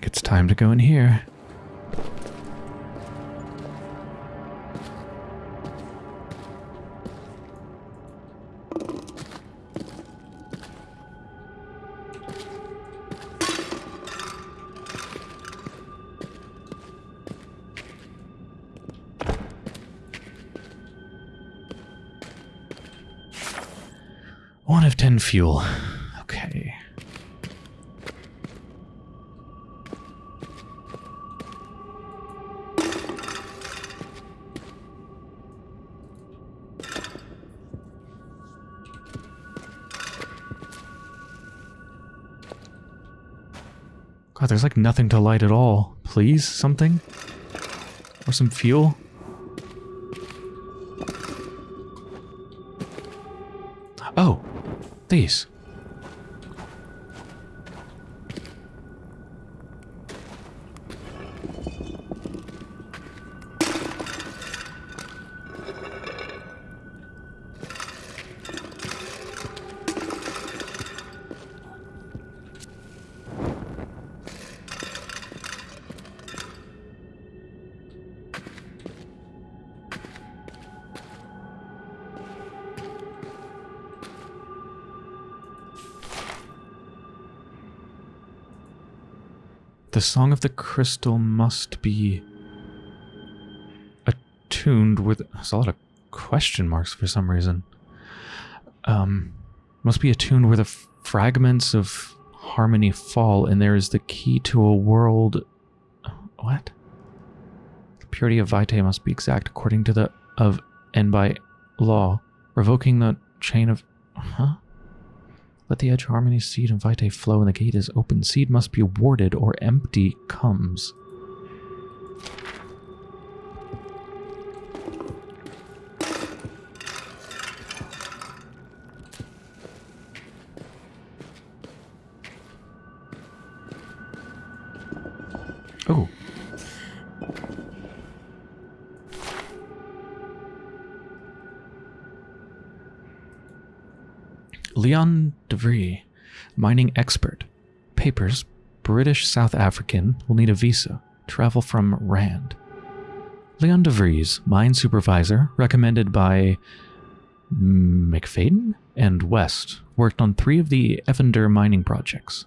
think it's time to go in here. One of ten fuel. There's like nothing to light at all. Please, something? Or some fuel? Oh, these. The Song of the Crystal must be attuned with... There's a lot of question marks for some reason. Um, must be attuned where the fragments of harmony fall, and there is the key to a world... What? The purity of Vitae must be exact according to the... of and by law, revoking the chain of... Huh? Let the edge harmony seed and vitae flow and the gate is open. Seed must be warded or empty comes. Leon DeVries, mining expert. Papers, British South African, will need a visa. Travel from Rand. Leon DeVries, mine supervisor, recommended by McFadden and West, worked on three of the Evander mining projects.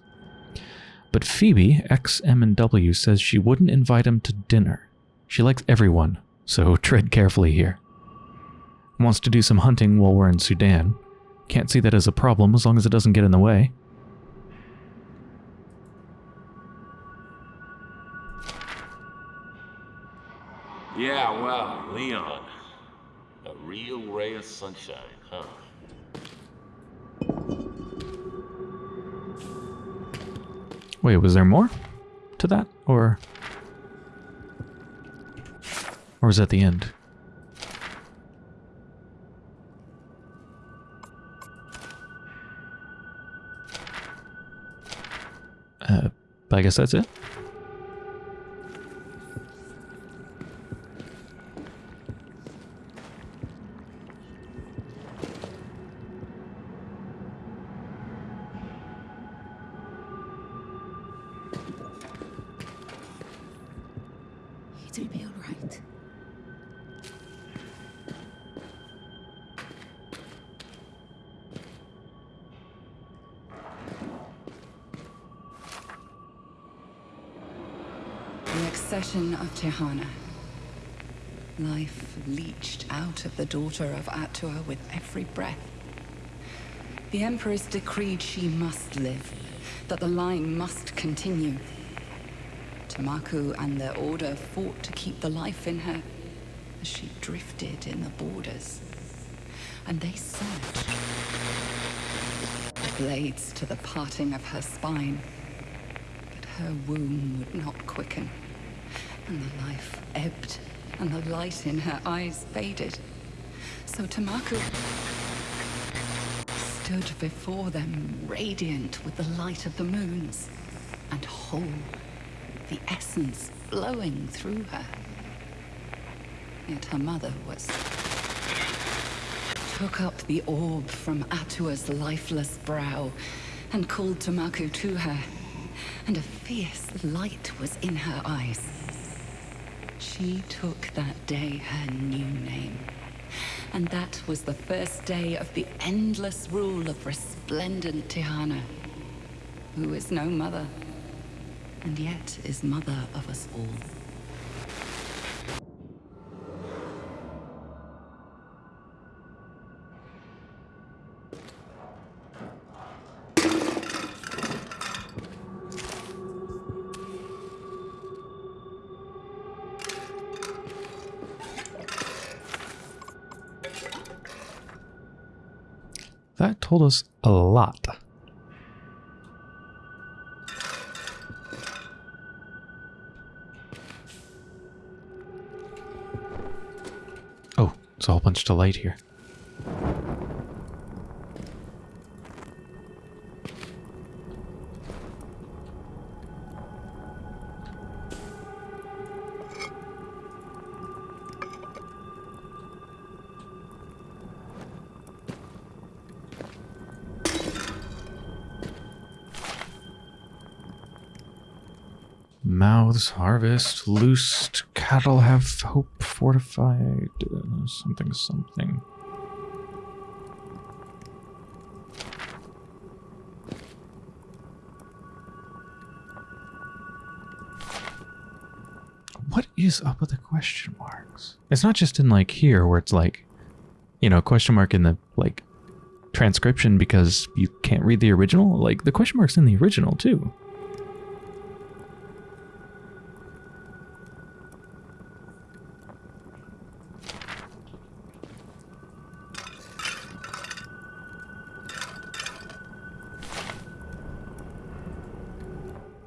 But Phoebe, ex M&W, says she wouldn't invite him to dinner. She likes everyone, so tread carefully here. Wants to do some hunting while we're in Sudan, can't see that as a problem as long as it doesn't get in the way. Yeah, well, Leon. A real ray of sunshine, huh? Wait, was there more to that? Or... Or was that the end? Uh, but I guess that's it. Of the daughter of Atua with every breath. The Empress decreed she must live, that the line must continue. Tamaku and their order fought to keep the life in her as she drifted in the borders. And they surged. The blades to the parting of her spine. But her womb would not quicken. And the life ebbed, and the light in her eyes faded. So Tamaku stood before them, radiant with the light of the moons, and whole the essence flowing through her. Yet her mother was... Took up the orb from Atua's lifeless brow and called Tamaku to her. and a fierce light was in her eyes. She took that day her new name. And that was the first day of the endless rule of resplendent Tihana, who is no mother, and yet is mother of us all. Told us a lot. Oh, it's a whole bunch of light here. Mouths harvest, loosed cattle have hope fortified, uh, something something. What is up with the question marks? It's not just in like here where it's like, you know, question mark in the like transcription because you can't read the original. Like the question mark's in the original too.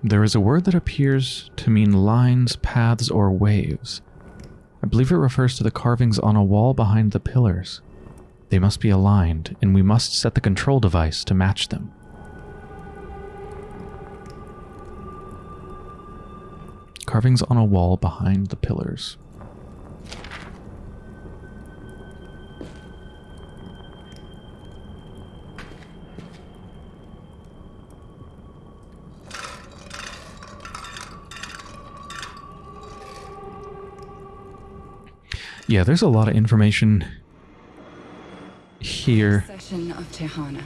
There is a word that appears to mean lines, paths, or waves. I believe it refers to the carvings on a wall behind the pillars. They must be aligned, and we must set the control device to match them. Carvings on a wall behind the pillars. Yeah, there's a lot of information here, of Tihana.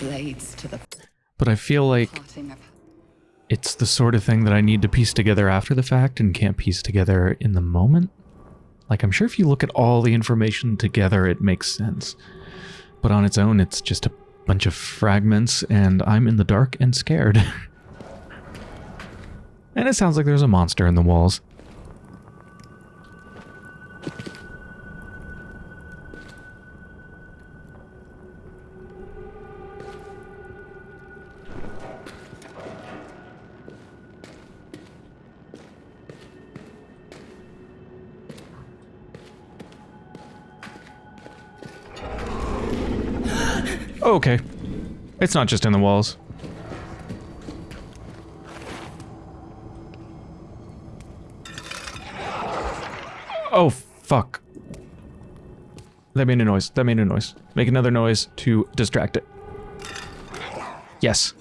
Blades to the but I feel like it's the sort of thing that I need to piece together after the fact and can't piece together in the moment. Like, I'm sure if you look at all the information together, it makes sense. But on its own, it's just a bunch of fragments, and I'm in the dark and scared. and it sounds like there's a monster in the walls. Oh, okay. It's not just in the walls. Oh, fuck. That made a noise. That made a noise. Make another noise to distract it. Yes.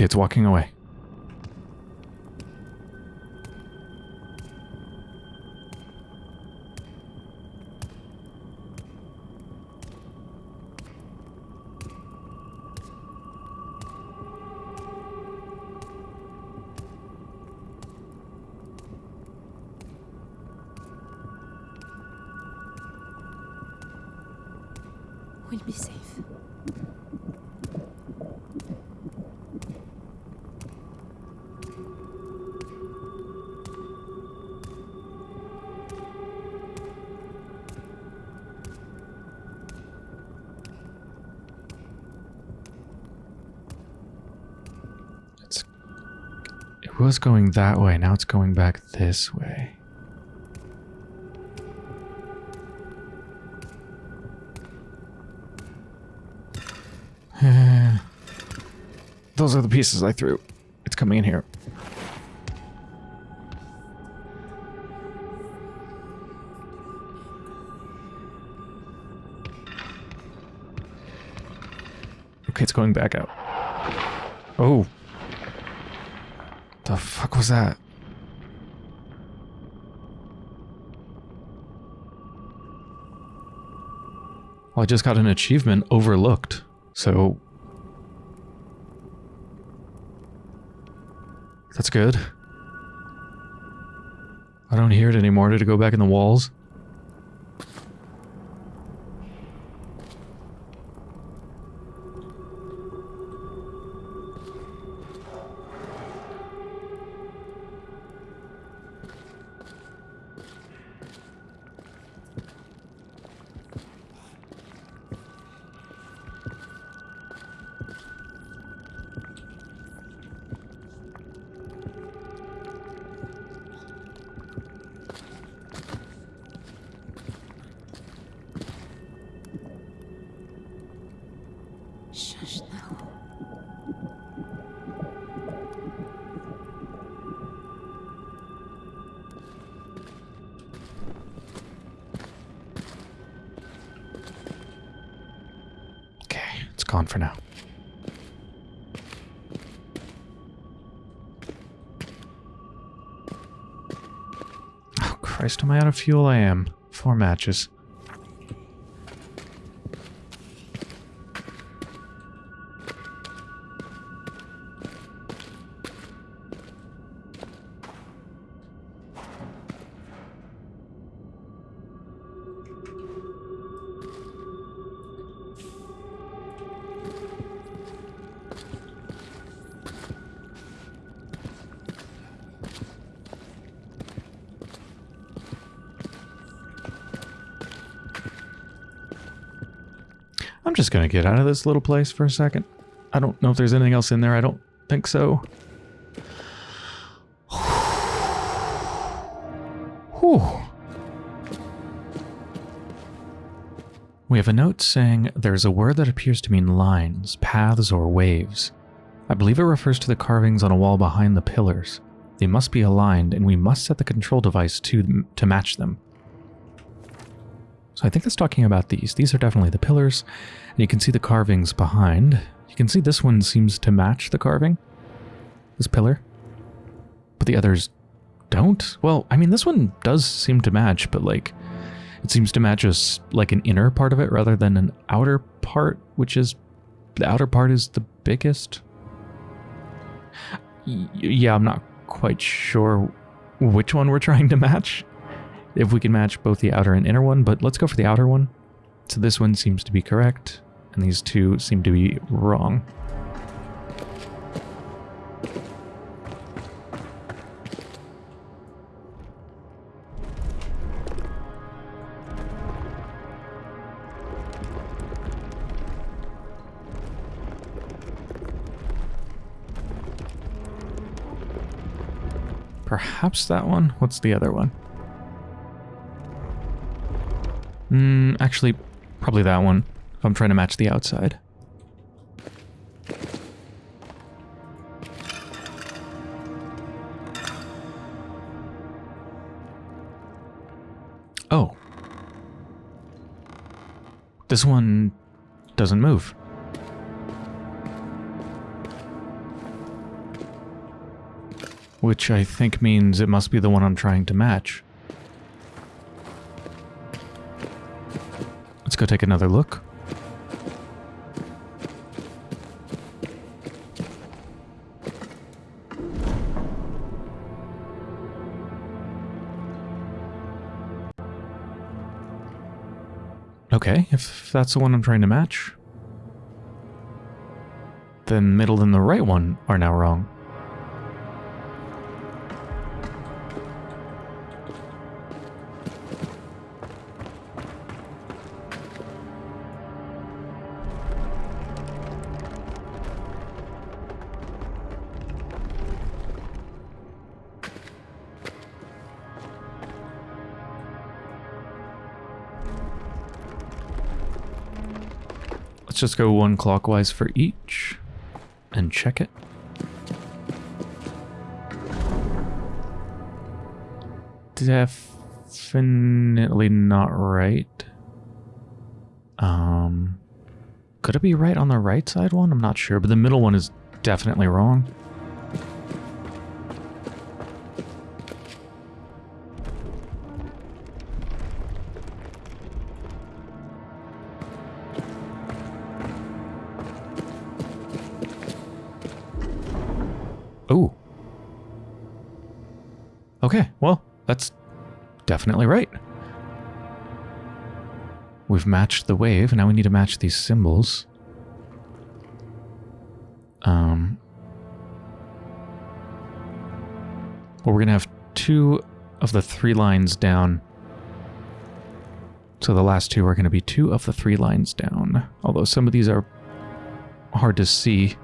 It's walking away. Was going that way. Now it's going back this way. Those are the pieces I threw. It's coming in here. Okay, it's going back out. Oh. Was that? Well, I just got an achievement overlooked. So... That's good. I don't hear it anymore. Did it go back in the walls? Gone for now. Oh, Christ, am I out of fuel? I am. Four matches. Just gonna get out of this little place for a second. I don't know if there's anything else in there. I don't think so. Whew. We have a note saying there's a word that appears to mean lines, paths, or waves. I believe it refers to the carvings on a wall behind the pillars. They must be aligned, and we must set the control device to, to match them. So I think that's talking about these. These are definitely the pillars, and you can see the carvings behind. You can see this one seems to match the carving, this pillar, but the others don't. Well, I mean, this one does seem to match, but like, it seems to match us like an inner part of it rather than an outer part, which is the outer part is the biggest. Y- yeah, I'm not quite sure which one we're trying to match if we can match both the outer and inner one, but let's go for the outer one. So this one seems to be correct, and these two seem to be wrong. Perhaps that one? What's the other one? Hmm, actually, probably that one, if I'm trying to match the outside. Oh. This one doesn't move. Which I think means it must be the one I'm trying to match. Go take another look. Okay, if that's the one I'm trying to match, then middle and the right one are now wrong. Just go one clockwise for each and check it. Definitely not right. Um, could it be right on the right side one? I'm not sure, but the middle one is definitely wrong. We've matched the wave, and now we need to match these symbols. Um, well, we're going to have two of the three lines down. So the last two are going to be two of the three lines down. Although some of these are hard to see.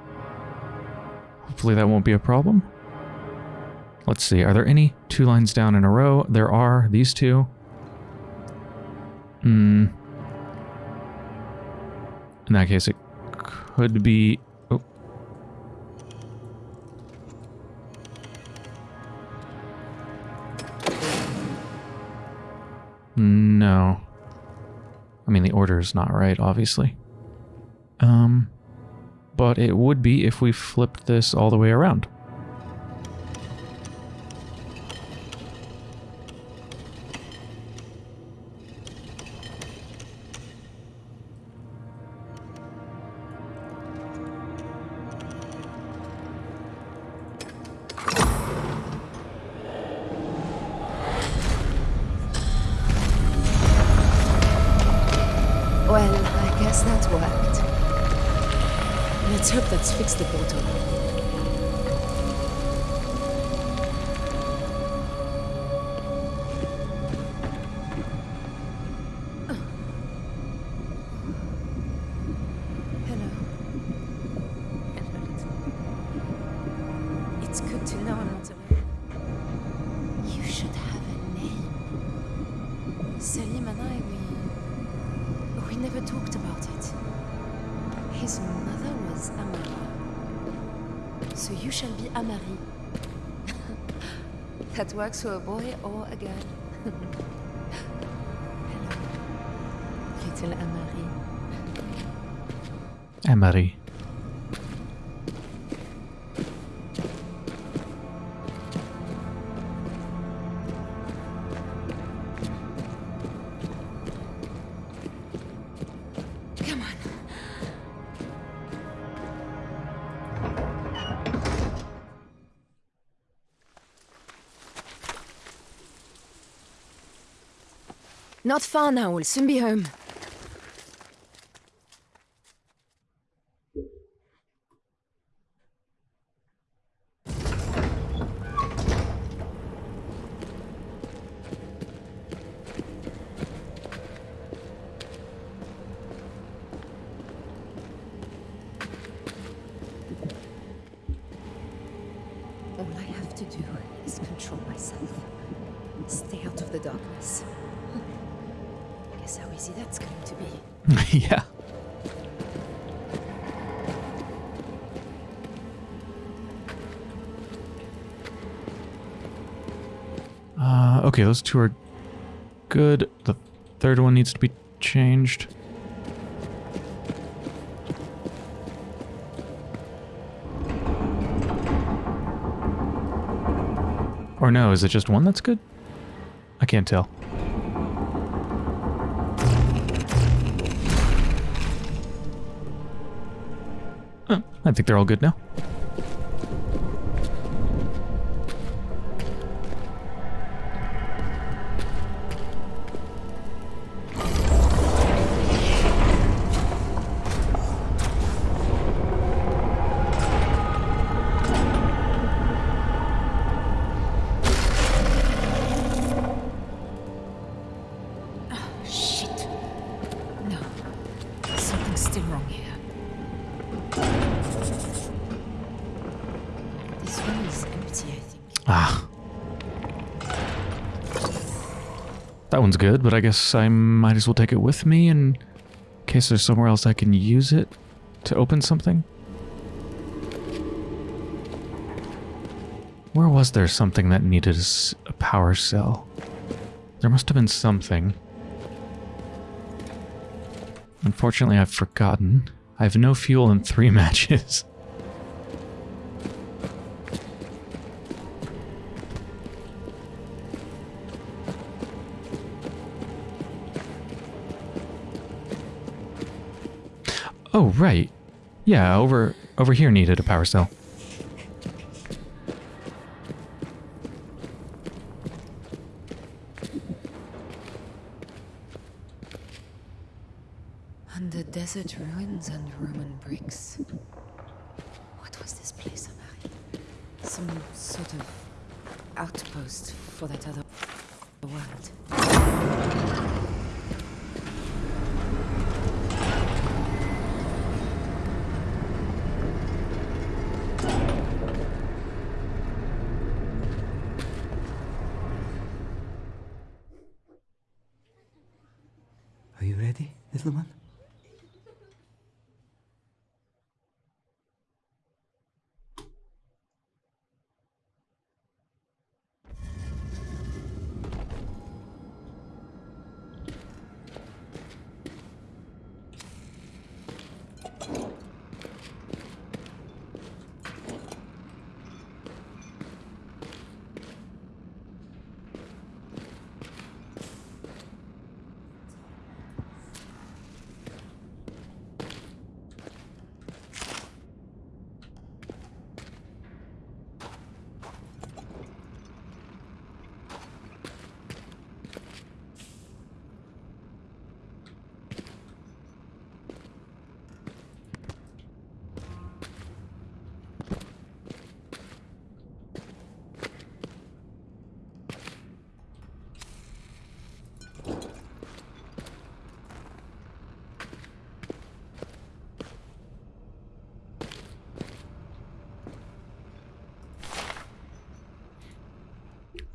Hopefully that won't be a problem. Let's see, are there any two lines down in a row? There are, these two. Hmm. In that case, it could be... Oh. No. I mean, the order is not right, obviously. Um, but it would be if we flipped this all the way around. Not far now, we'll soon be home. Okay, those two are good. The third one needs to be changed. Or no, is it just one that's good? I can't tell. I think they're all good now. Good, but I guess I might as well take it with me in case there's somewhere else I can use it to open something. Where was there something that needed a power cell? There must have been something. Unfortunately, I've forgotten. I have no fuel and three matches. Oh, right. Yeah, over over here needed a power cell. Under desert ruins and Roman bricks. What was this place, Amari? Some sort of outpost for that other world. Are you ready, little one?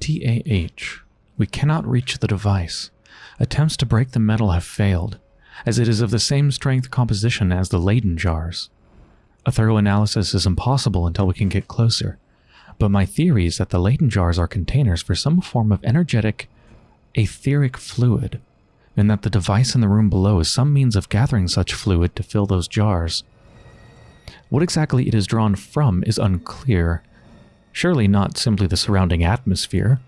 TAH. We cannot reach the device. Attempts to break the metal have failed, as it is of the same strength composition as the Leyden jars. A thorough analysis is impossible until we can get closer, but my theory is that the Leyden jars are containers for some form of energetic, etheric fluid, and that the device in the room below is some means of gathering such fluid to fill those jars. What exactly it is drawn from is unclear, Surely not simply the surrounding atmosphere.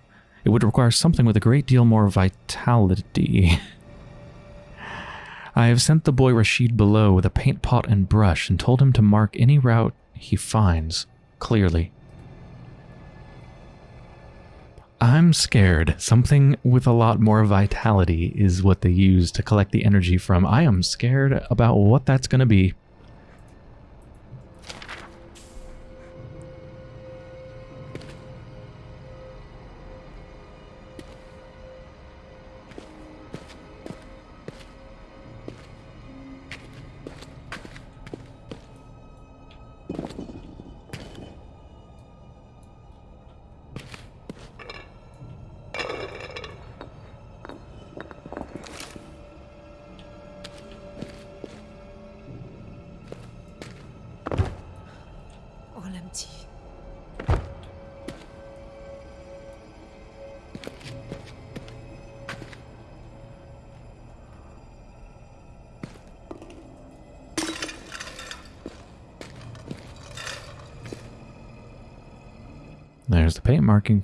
It would require something with a great deal more vitality. I have sent the boy Rashid below with a paint pot and brush and told him to mark any route he finds clearly. I'm scared. Something with a lot more vitality is what they use to collect the energy from. I am scared about what that's going to be.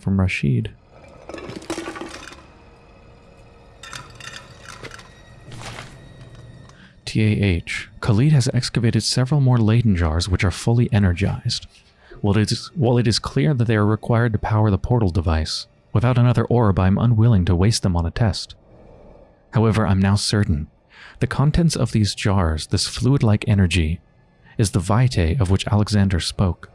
From Rashid. TAH. Khalid has excavated several more Leyden jars which are fully energized. While it, is, while it is clear that they are required to power the portal device, without another orb I am unwilling to waste them on a test. However, I'm now certain. The contents of these jars, this fluid-like energy, is the vitae of which Alexander spoke.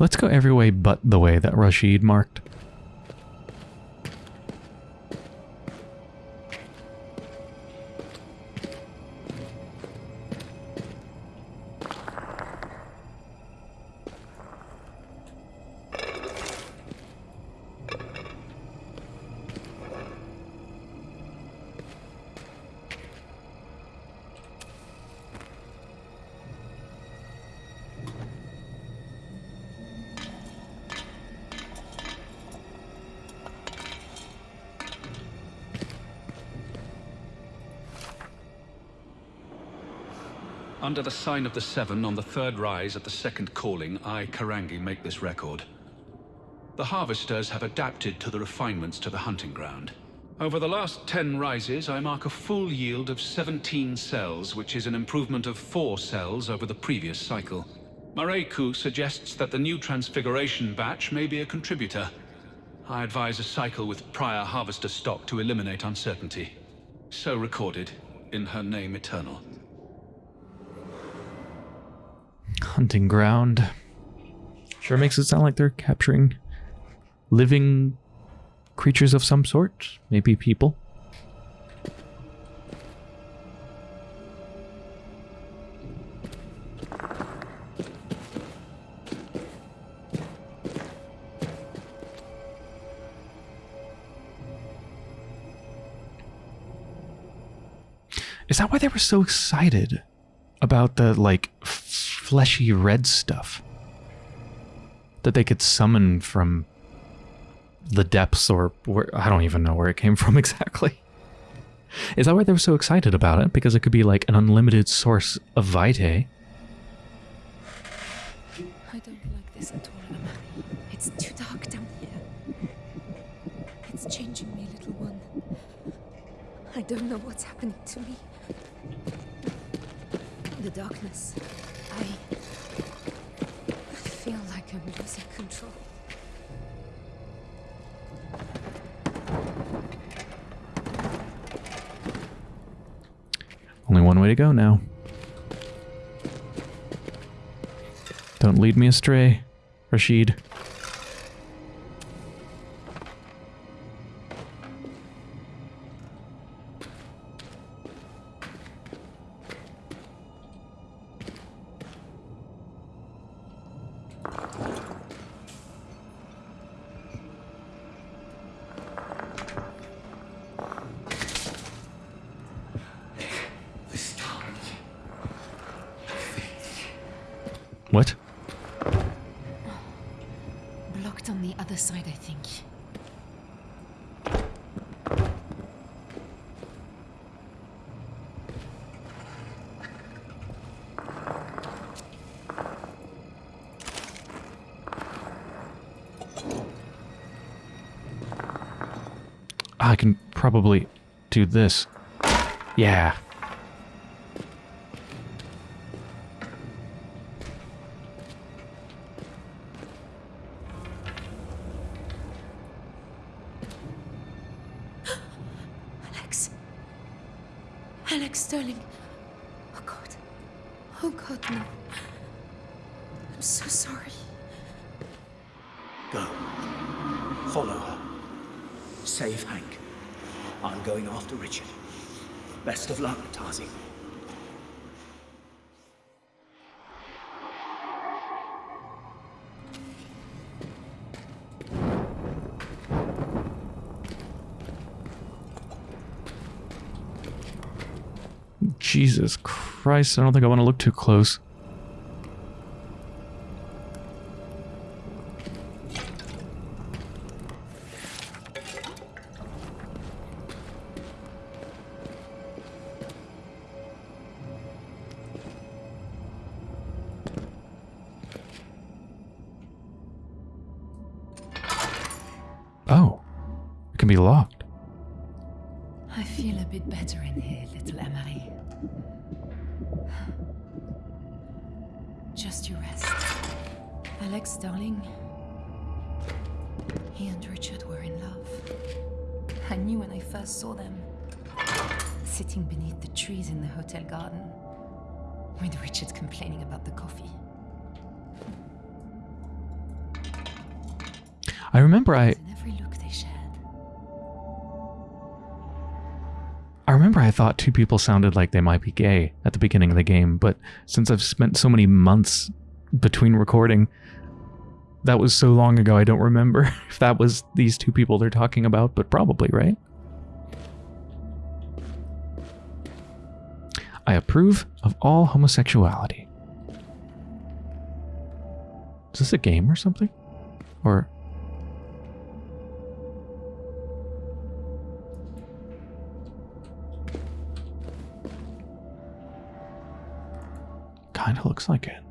Let's go every way but the way that Rashid marked. Sign of the Seven on the third rise at the second calling, I, Karangi, make this record. The harvesters have adapted to the refinements to the hunting ground. Over the last 10 rises, I mark a full yield of 17 cells, which is an improvement of 4 cells over the previous cycle. Mareku suggests that the new Transfiguration batch may be a contributor. I advise a cycle with prior harvester stock to eliminate uncertainty. So recorded, in her name eternal. Hunting ground. Sure makes it sound like they're capturing living creatures of some sort. Maybe people. Is that why they were so excited about the like fleshy red stuff that they could summon from the depths or where I don't even know where it came from exactly. Is that why they were so excited about it? Because it could be like an unlimited source of vitae. I don't like this at all. It's too dark down here. It's changing me, little one. I don't know what's happening to me. The darkness. I feel like I'm losing control. Only one way to go now. Don't lead me astray, Rashid. This. Yeah. I don't think I want to look too close. Oh, it can be locked. I feel a bit better in here, little Emery. Just you rest. Alex, darling. He and Richard were in love. I knew when I first saw them. Sitting beneath the trees in the hotel garden. With Richard complaining about the coffee. I remember I I thought two people sounded like they might be gay at the beginning of the game, but since I've spent so many months between recording, that was so long ago I don't remember if that was these two people they're talking about, but probably, right? I approve of all homosexuality. Is this a game or something? Or kind of looks like it.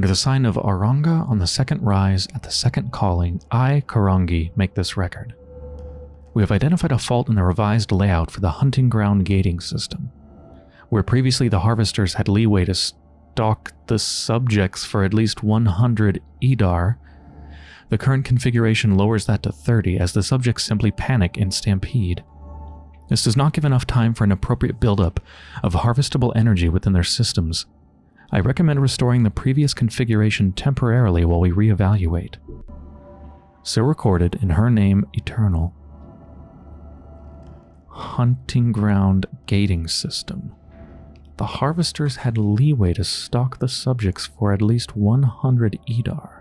Under the sign of Auranga on the second rise at the second calling, I, Karangi, make this record. We have identified a fault in the revised layout for the hunting ground gating system. Where previously the harvesters had leeway to stalk the subjects for at least 100 EDAR, the current configuration lowers that to 30 as the subjects simply panic and stampede. This does not give enough time for an appropriate buildup of harvestable energy within their systems, I recommend restoring the previous configuration temporarily while we reevaluate. So recorded in her name Eternal. Hunting ground gating system. The harvesters had leeway to stalk the subjects for at least 100 EDAR.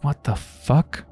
What the fuck?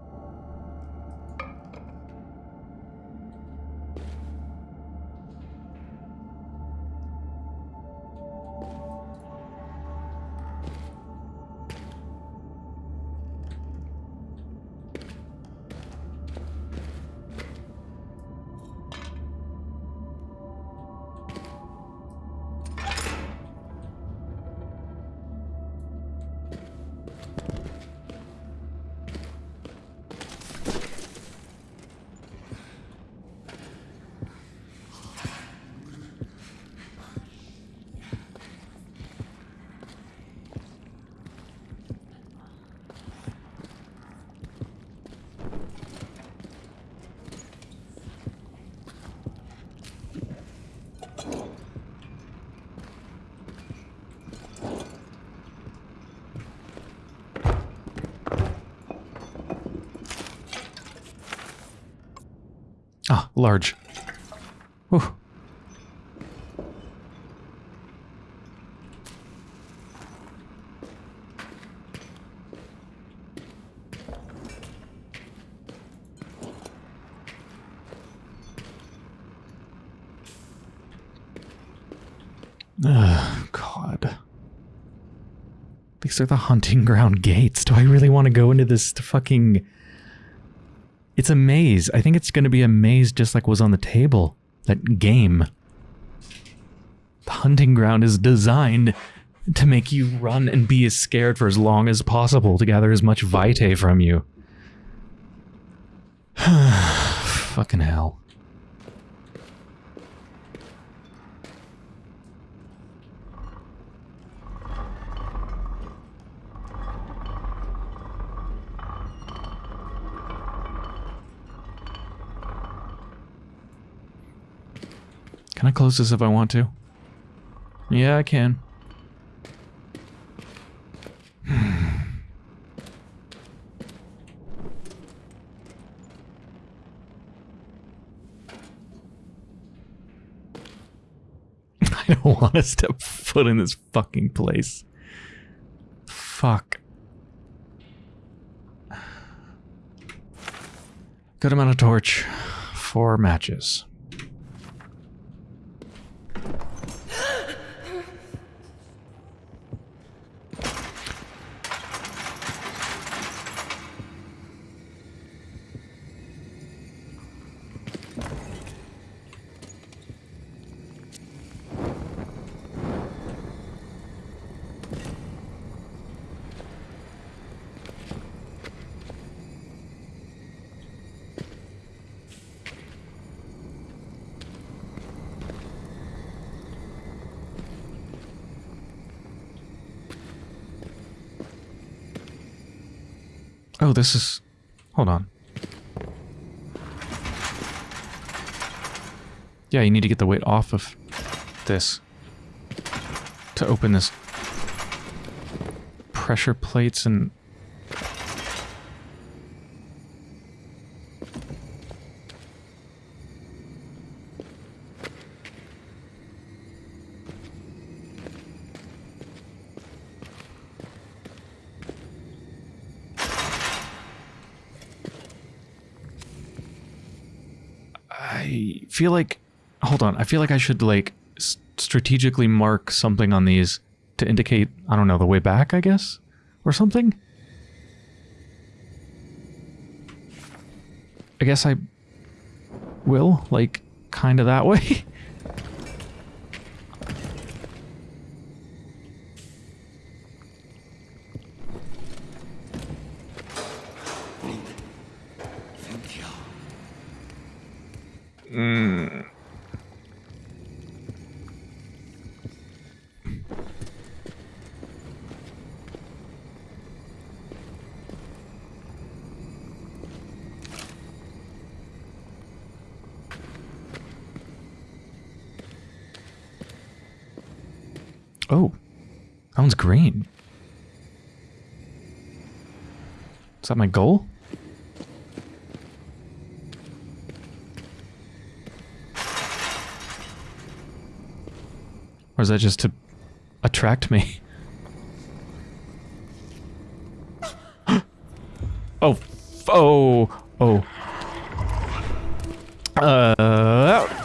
These are the hunting ground gates. Do I really want to go into this fucking... It's a maze. I think it's going to be a maze just like was on the table. That game. The hunting ground is designed to make you run and be as scared for as long as possible to gather as much vitae from you. Fucking hell. Can I close this if I want to? Yeah, I can. I don't want to step foot in this fucking place. Fuck. Good amount of torch. Four matches. Oh, this is... Hold on. Yeah, you need to get the weight off of this to open this pressure plates and I feel like hold on. I feel like I should like strategically mark something on these to indicate I don't know the way back, I guess, or something. I guess I will like kind of that way. Hmm. Oh, that one's green. Is that my goal? Or is that just to attract me? Oh, oh, oh, oh. Uh,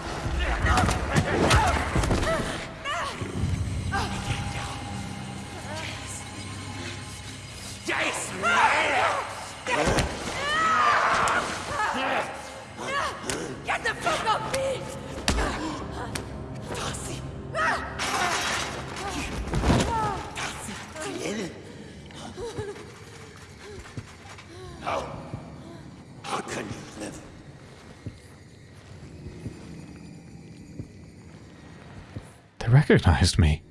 Get the fuck off me! How can you live? they recognized me.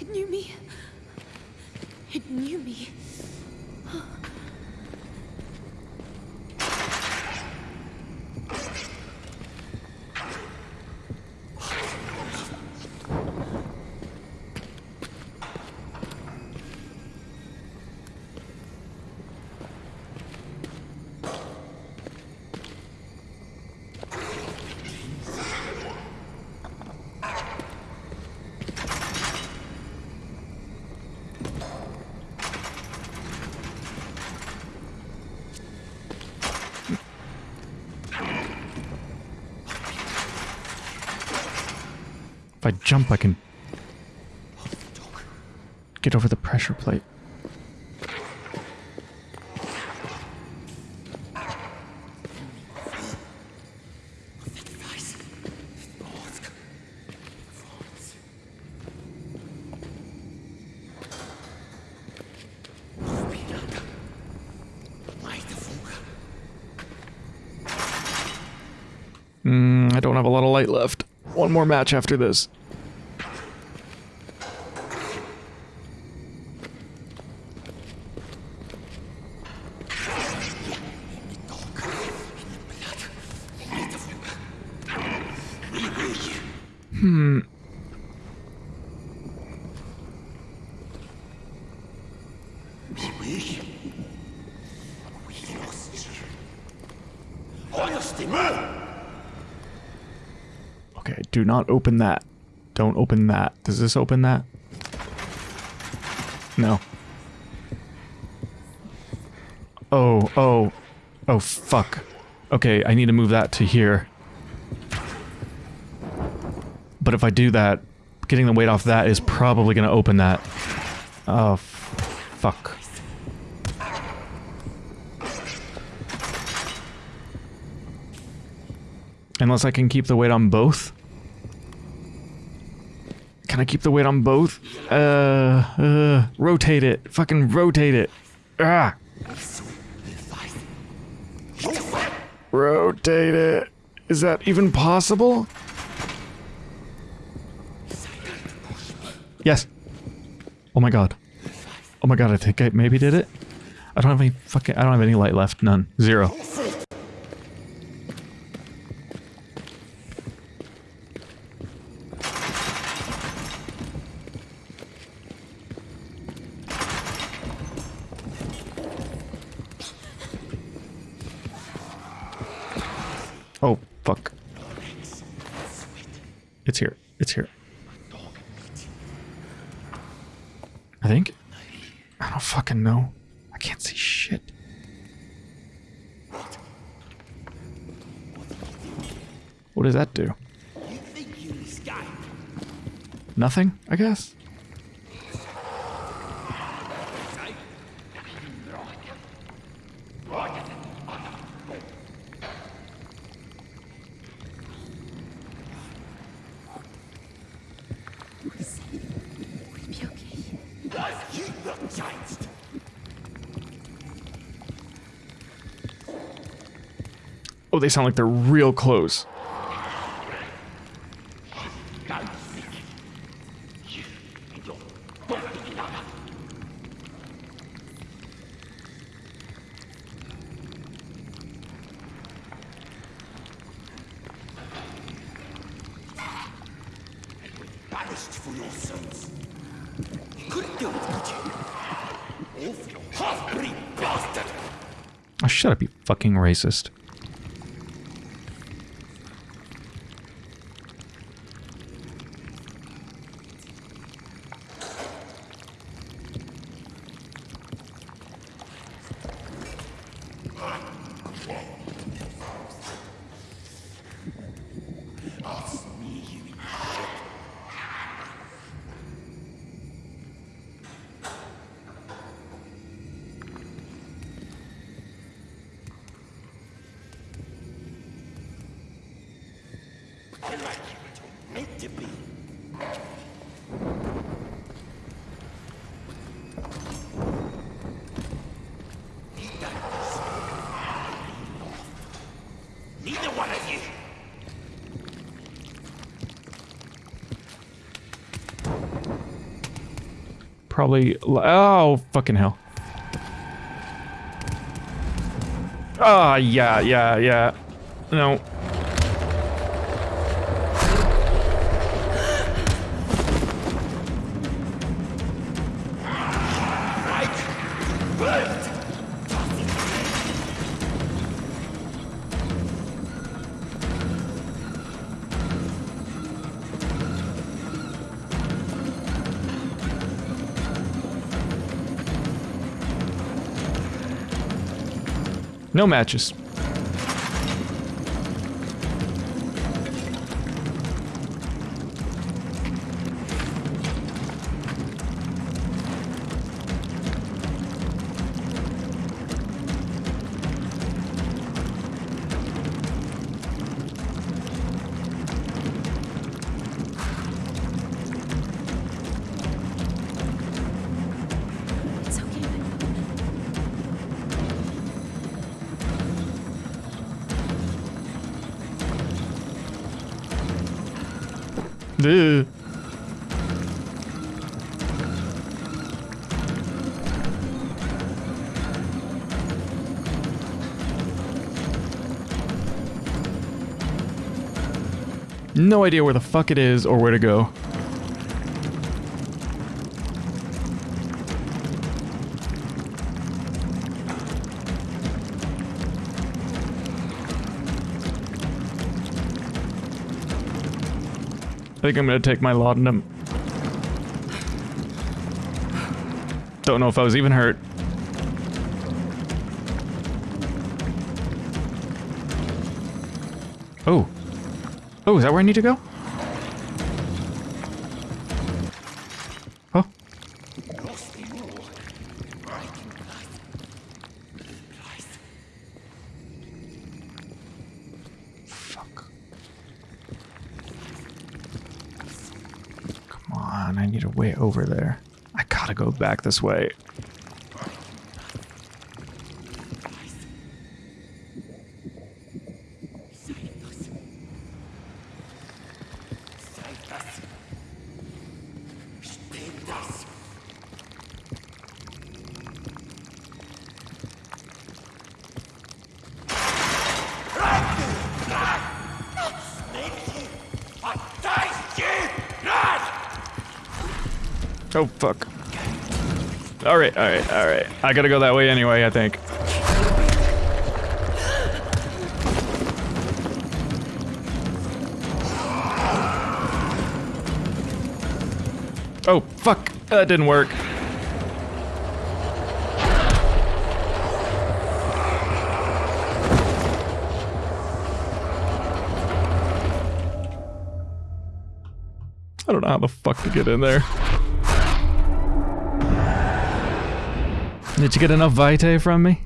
It knew me. It knew me. If I jump, I can get over the pressure plate. Mm, I don't have a lot of light left. One more match after this. Okay, do not open that. Don't open that. Does this open that? No. Oh, oh. Oh, fuck. Okay, I need to move that to here. But if I do that, getting the weight off that is probably going to open that. Oh, fuck. Unless I can keep the weight on both. I keep the weight on both? Uh, uh, rotate it. Fucking rotate it. Ah. Rotate it. Is that even possible? Yes. Oh my god. Oh my god, I think I maybe did it. I don't have any fucking I don't have any light left. None. Zero. Oh, fuck. It's here. It's here. I think. I don't fucking know. I can't see shit. What does that do? Nothing, I guess. Oh, they sound like they're real close. Banished for your sins. You couldn't do it, could you? Awful half-breed bastard! Oh, shut up, you fucking racist. Meant to be. Neither one of you. Probably. Oh, fucking hell. Ah, yeah, yeah, yeah. No. No matches. No idea where the fuck it is or where to go. I think I'm gonna take my laudanum. Don't know if I was even hurt. Oh, is that where I need to go? Oh. Fuck. Come on, I need a way over there. I gotta go back this way. Oh, fuck. Alright, alright, alright. I gotta go that way anyway, I think. Oh, fuck. That didn't work. I don't know how the fuck to get in there. Did you get enough vitae from me?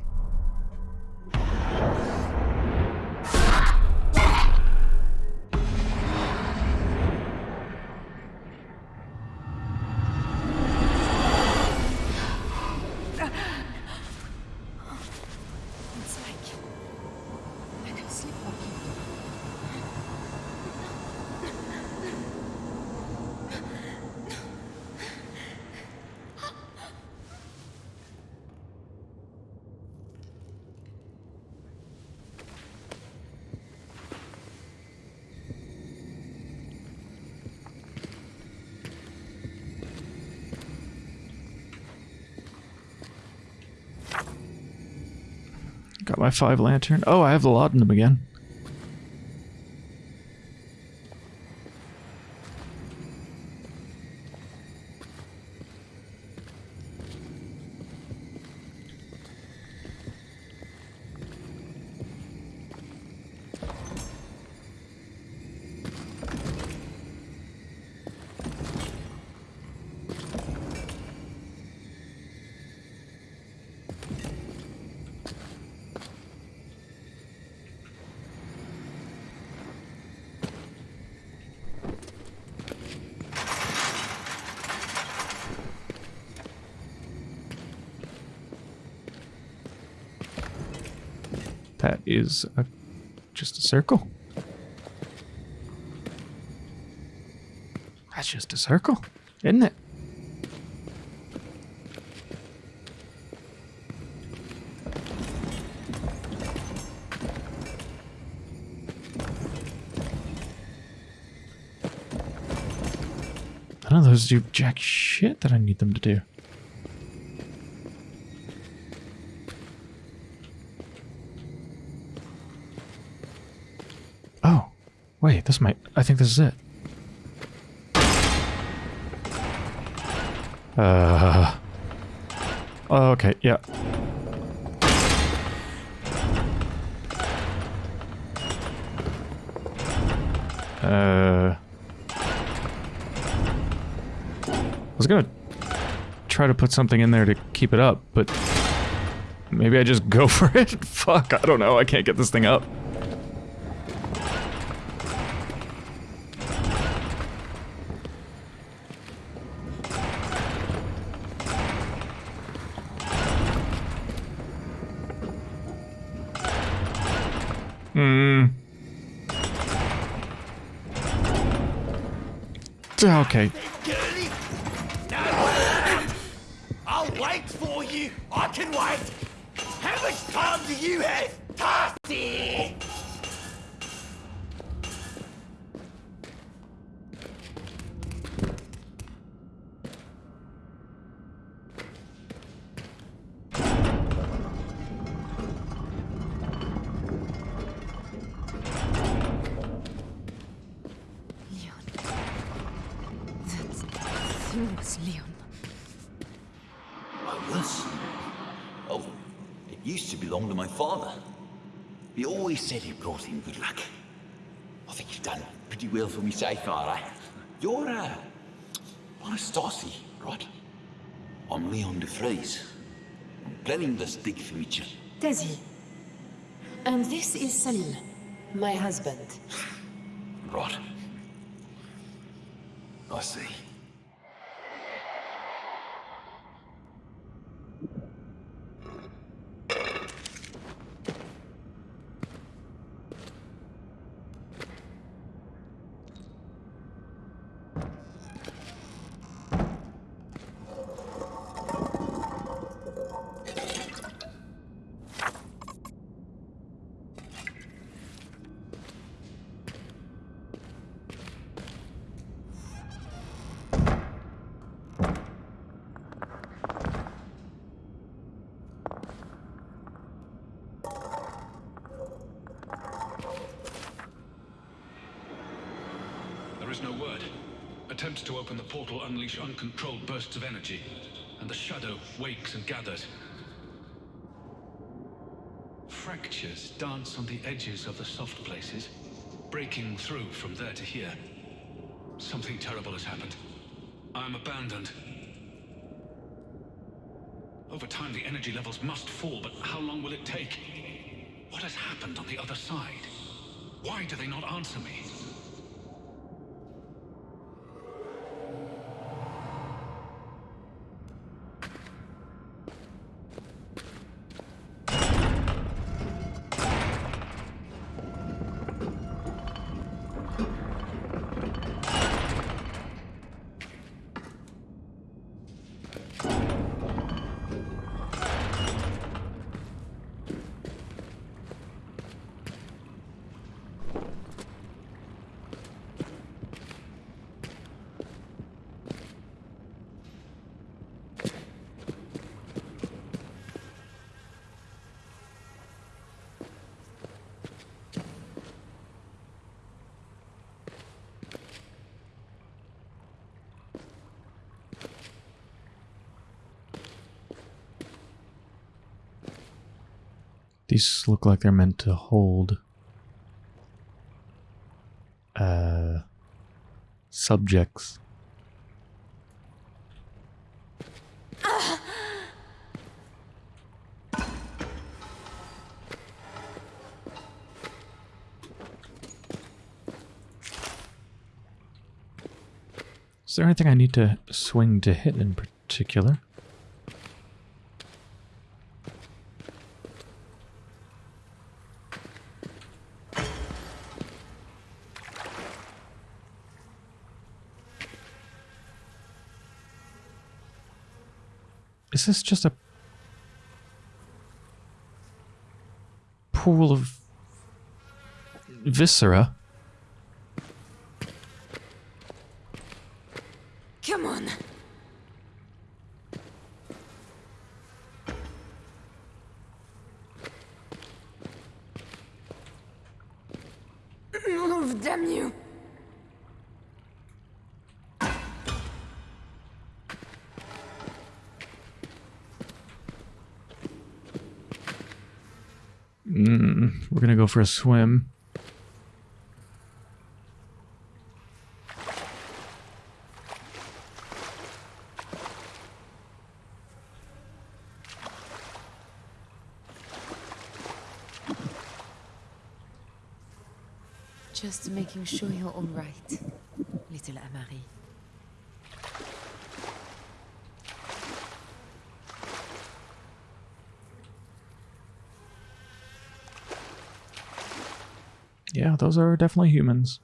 Five lantern. Oh, I have the laudanum again. That is just a circle. That's just a circle, isn't it? None of those do jack shit that I need them to do. Oh, wait, this might. I think this is it. Uh. Oh, okay, yeah. Uh. I was gonna try to put something in there to keep it up, but maybe I just go for it? Fuck, I don't know. I can't get this thing up. Okay. Pretty well for me so far, eh? You're, uh, right? I'm Leon de. I'm planning this big future. Tasi. And this is Salim, my husband. Attempts to open the portal unleash uncontrolled bursts of energy, and the shadow wakes and gathers. Fractures dance on the edges of the soft places, breaking through from there to here. Something terrible has happened. I'm abandoned. Over time, the energy levels must fall, but how long will it take? What has happened on the other side? Why do they not answer me? These look like they're meant to hold uh subjects. Is there anything I need to swing to hit in particular? Is this just a pool of viscera? Come on. Move, damn you. We're gonna for a swim. Just making sure you're all right, little Amari. Those are definitely humans.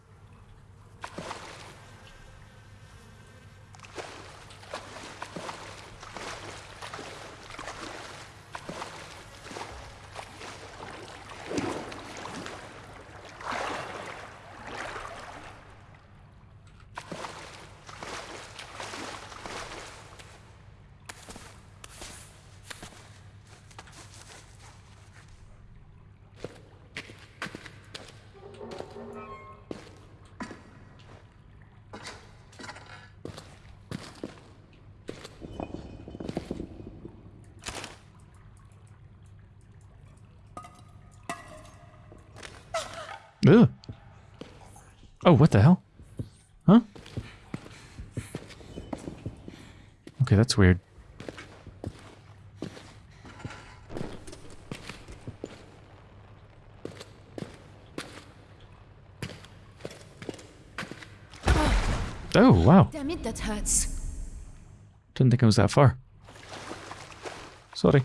Oh, what the hell? Huh? Okay, that's weird. Oh, wow. Damn it, that hurts. Didn't think it was that far. Sorry.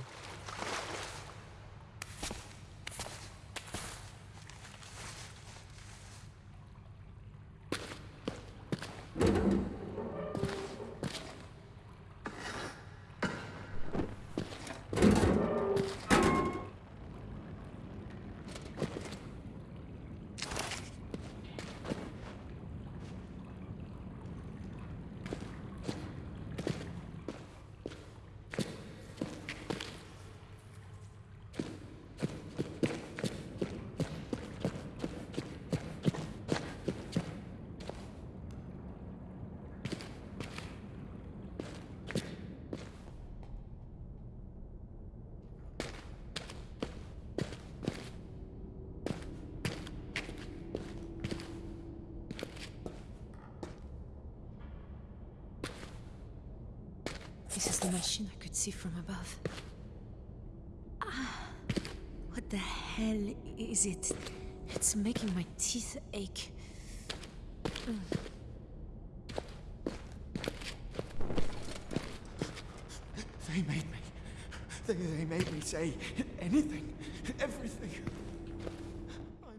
They, they made me say anything, everything.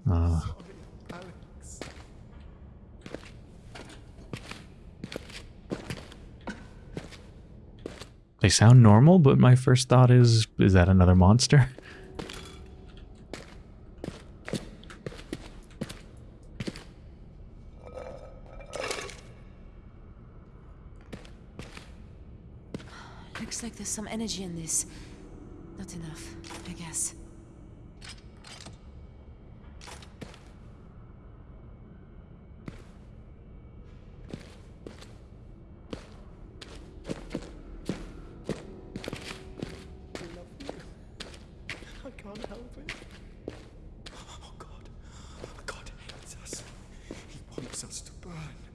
I'm Uh. sorry, Alex. They sound normal, but my first thought is, is that another monster? Looks like there's some energy in this. Can't help it. Oh God. Oh, God hates us. He wants us to burn.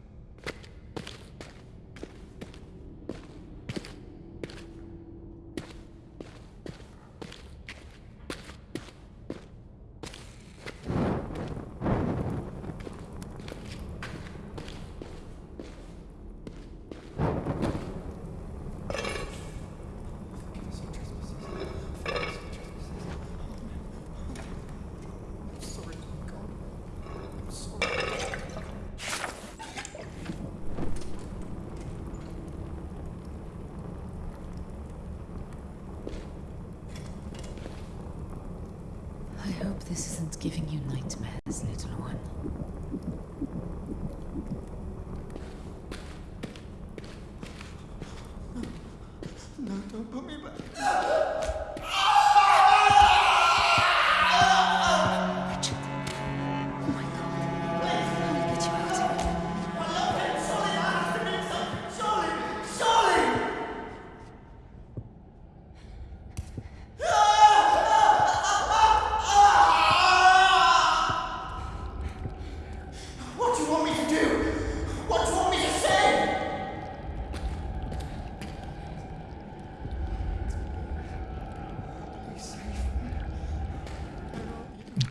This isn't giving you nightmares,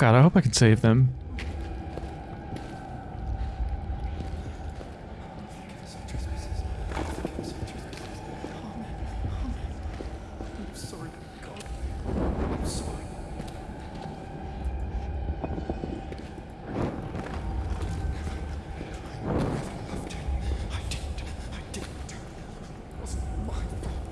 God, I hope I can save them. I'm sorry, God. I'm sorry. I never loved him. I didn't. I didn't. It wasn't my fault.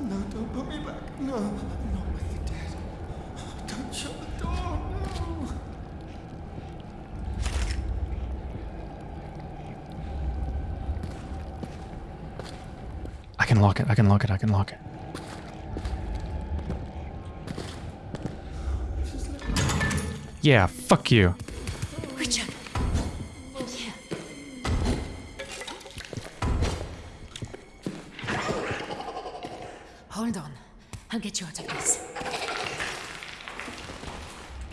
No, don't put me back. No, not with the dead. Don't shut the door. No. I can lock it, Can lock it. Yeah, fuck you. Richard! Here. Hold on. I'll get you out of this.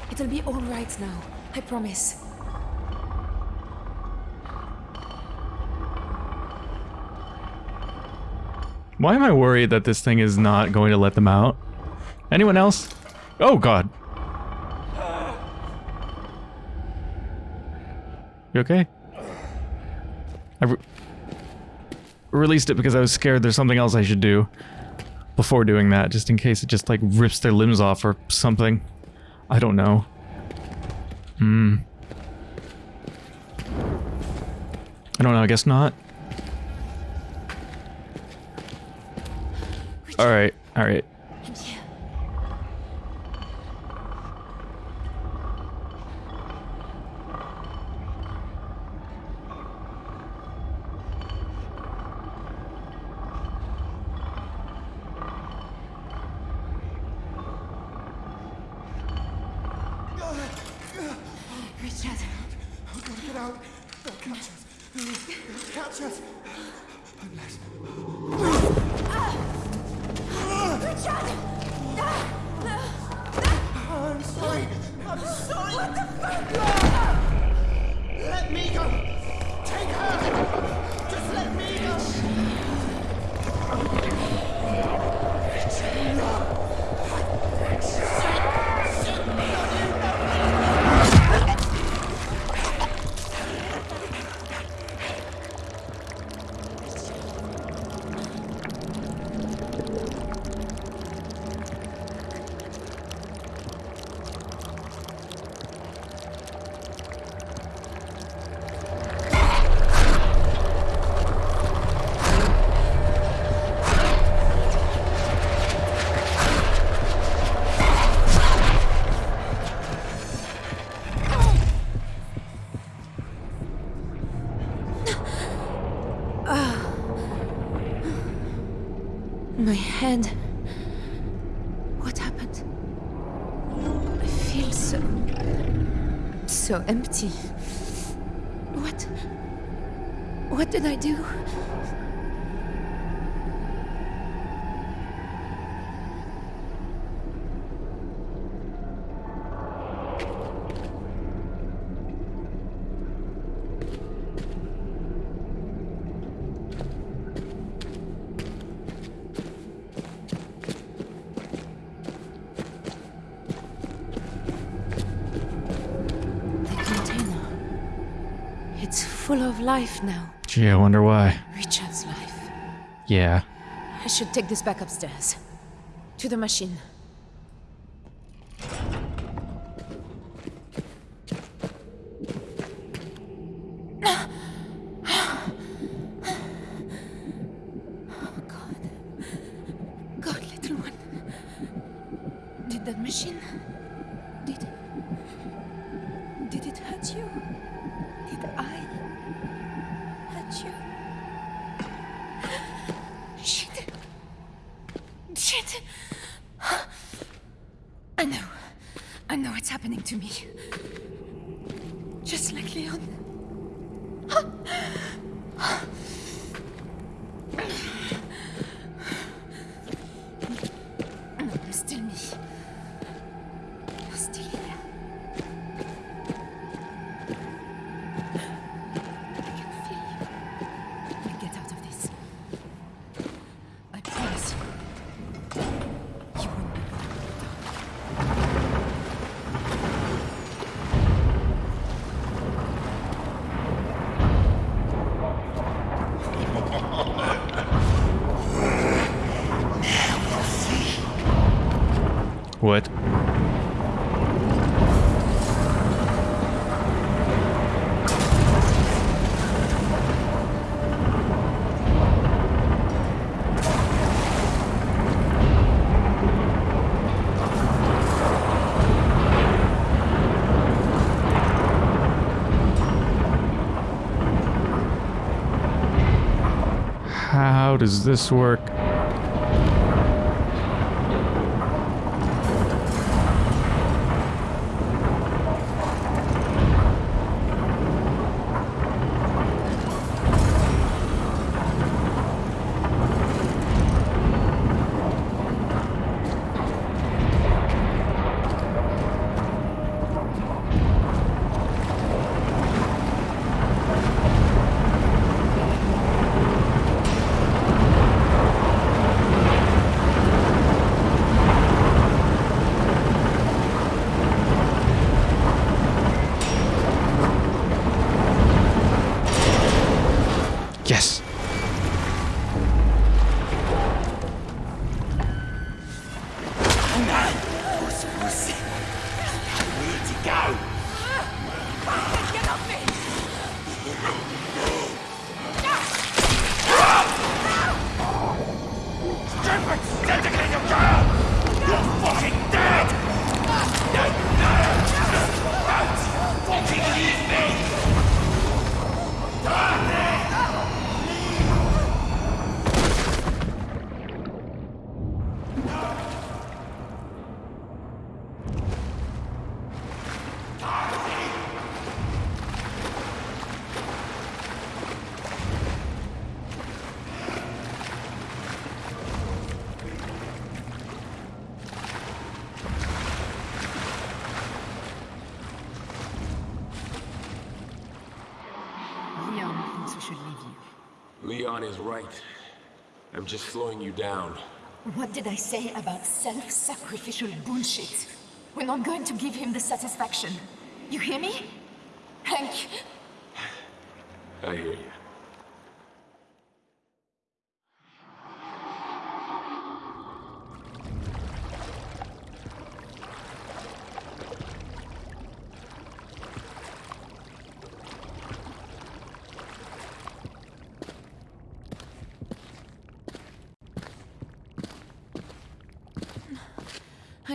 It'll be all right now. I promise. Why am I worried that this thing is not going to let them out? Anyone else? Oh god. You okay? I re released it because I was scared there's something else I should do before doing that, just in case it just like rips their limbs off or something. I don't know. Hmm. I don't know, I guess not. Alright, alright. And here. so empty. What... What did I do? life now. Gee, I wonder why. Richard's life. Yeah. I should take this back upstairs. To the machine. does this work? I'm just slowing you down. What did I say about self-sacrificial bullshit? We're not going to give him the satisfaction. You hear me? Hank, I hear you.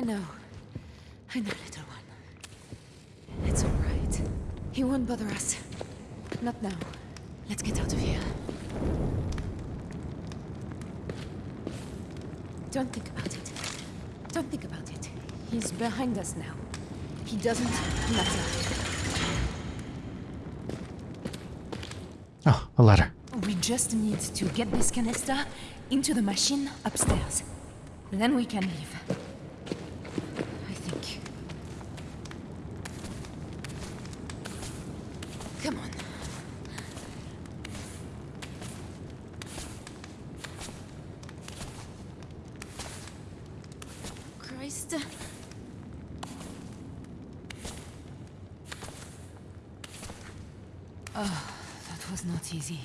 I know. I know, little one. It's all right. He won't bother us. Not now. Let's get out of here. Don't think about it. Don't think about it. He's behind us now. He doesn't matter. Oh, a ladder. We just need to get this canister into the machine upstairs. Then we can leave. I think. Come on. Christ. Oh, that was not easy.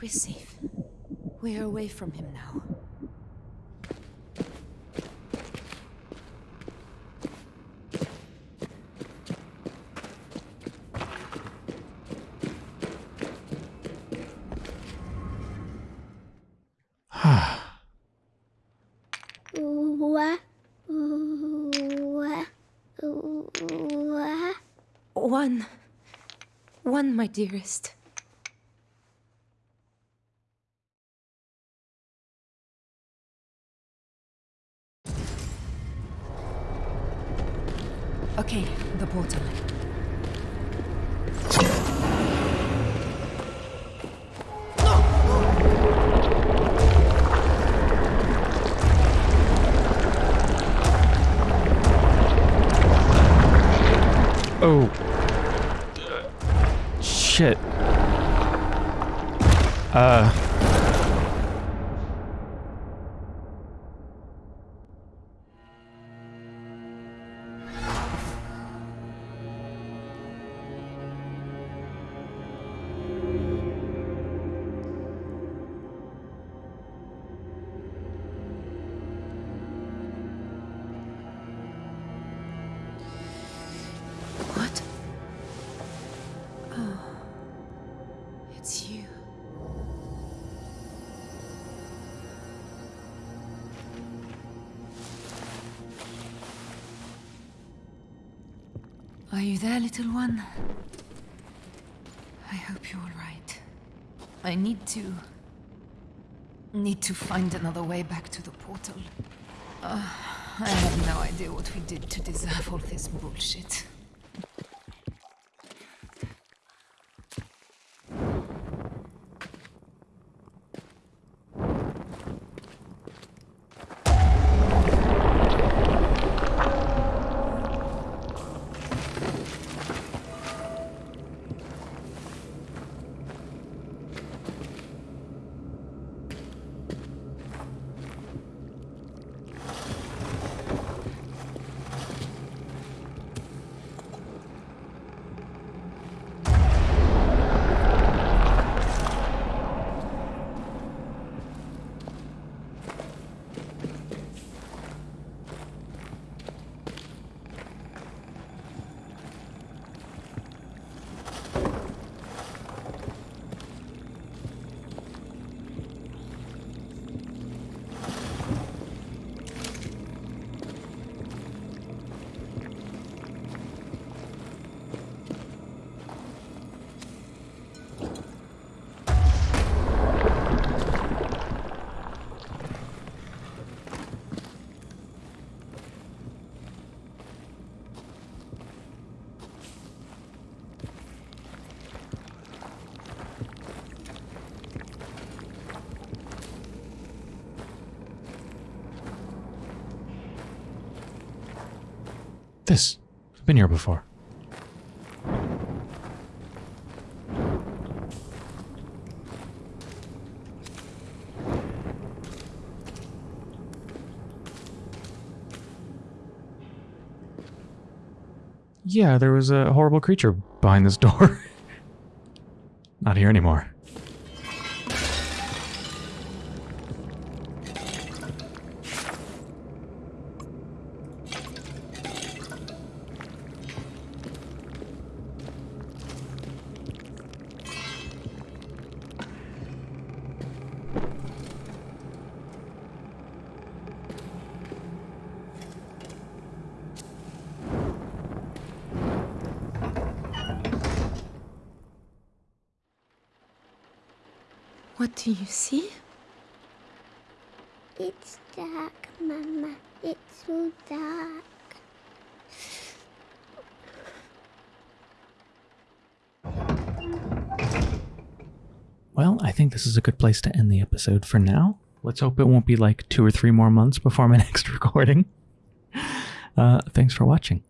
We're safe. We're away from him now. One. One, my dearest. You there, little one? I hope you're all right. I need to... Need to find another way back to the portal. Uh, I have no idea what we did to deserve all this bullshit. Been here before. Yeah, there was a horrible creature behind this door. Not here anymore. What do you see? It's dark, Mama. It's so dark. Well, I think this is a good place to end the episode for now. Let's hope it won't be like two or three more months before my next recording. Uh, thanks for watching.